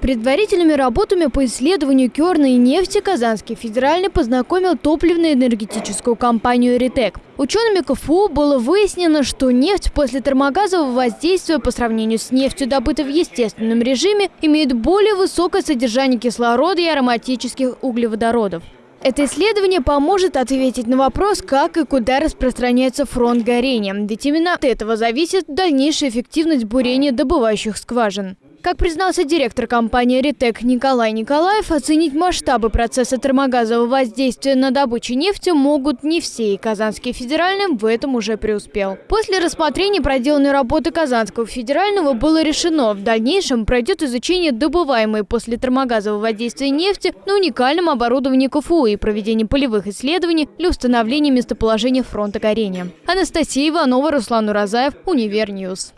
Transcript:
Предварительными работами по исследованию керной нефти Казанский федеральный познакомил топливно-энергетическую компанию «Ритек». Учеными КФУ было выяснено, что нефть после термогазового воздействия по сравнению с нефтью, добытой в естественном режиме, имеет более высокое содержание кислорода и ароматических углеводородов. Это исследование поможет ответить на вопрос, как и куда распространяется фронт горения. Ведь именно от этого зависит дальнейшая эффективность бурения добывающих скважин. Как признался директор компании «Ритек» Николай Николаев, оценить масштабы процесса термогазового воздействия на добычу нефти могут не все, и Казанский федеральный в этом уже преуспел. После рассмотрения проделанной работы Казанского федерального было решено, в дальнейшем пройдет изучение добываемой после термогазового воздействия нефти на уникальном оборудовании КФУ и проведение полевых исследований для установления местоположения фронта горения. Анастасия Иванова, Руслан Уразаев, Универ News.